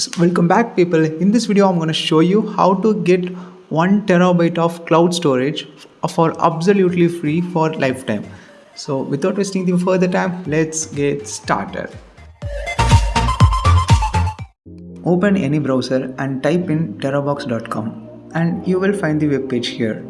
Welcome back people. In this video i'm going to show you how to get 1 terabyte of cloud storage for absolutely free for lifetime. So without wasting any further time let's get started. Open any browser and type in terabox.com and you will find the web page here.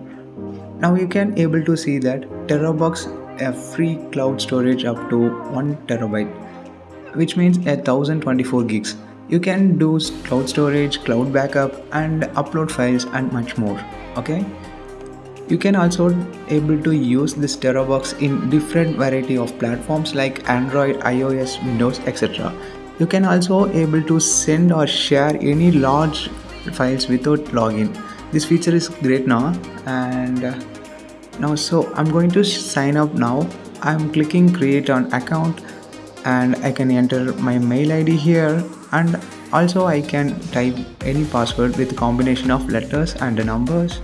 Now you can able to see that terabox a free cloud storage up to 1 terabyte which means a 1024 gigs you can do cloud storage cloud backup and upload files and much more okay? You can also able to use this terabox in different variety of platforms like android ios windows etc you can also able to send or share any large files without login. This feature is great now and uh, now so i'm going to sign up now. I'm clicking create an account and I can enter my mail ID here and also I can type any password with combination of letters and numbers.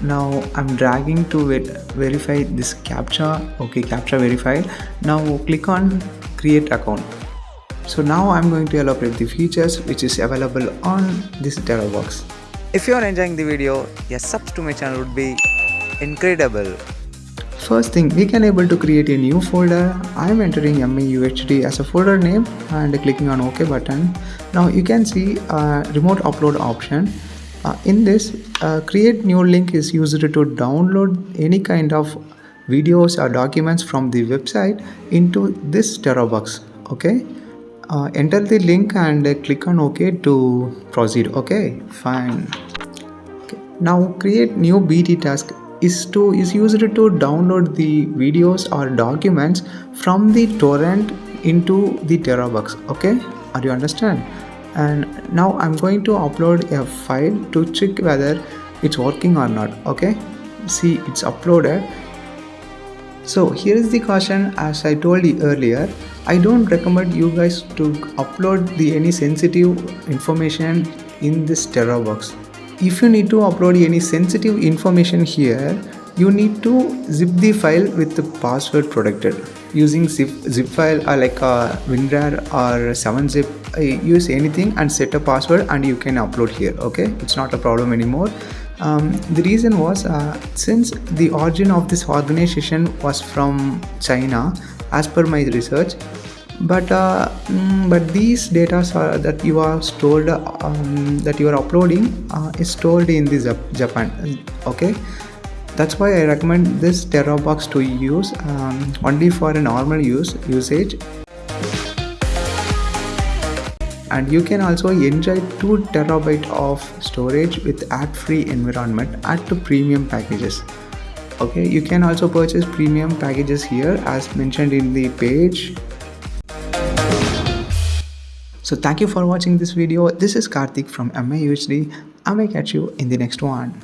Now I'm dragging to it verify this captcha. Okay captcha verified. Now click on create account. So now I'm going to elaborate the features which is available on this Terabox if you are enjoying the video a sub to my channel would be incredible First thing, we can able to create a new folder. I am entering MAUHD as a folder name and clicking on OK button. Now you can see a remote upload option. Uh, in this, uh, create new link is used to download any kind of videos or documents from the website into this Terabox. Okay. Uh, enter the link and click on OK to proceed. Okay, fine. Okay. Now create new BT task is to is used to download the videos or documents from the torrent into the terabox okay? Are you understand? And now i'm going to upload a file to check whether it's working or not okay? See it's uploaded. So here is the caution as i told you earlier i don't recommend you guys to upload the any sensitive information in this terabox if you need to upload any sensitive information here you need to zip the file with the password protected. Using zip, zip file or like a WinRAR or 7-zip uh, use anything and set a password and you can upload here okay? It's not a problem anymore. Um, the reason was uh, since the origin of this organization was from China as per my research but uh, mm, but these data that you are stored um, that you are uploading uh, is stored in the Japan okay? That's why I recommend this Terabox to use um, only for a normal use usage. And you can also enjoy 2 terabyte of storage with ad-free environment at the premium packages okay? You can also purchase premium packages here as mentioned in the page so thank you for watching this video. This is Karthik from MAUHD. I may catch you in the next one.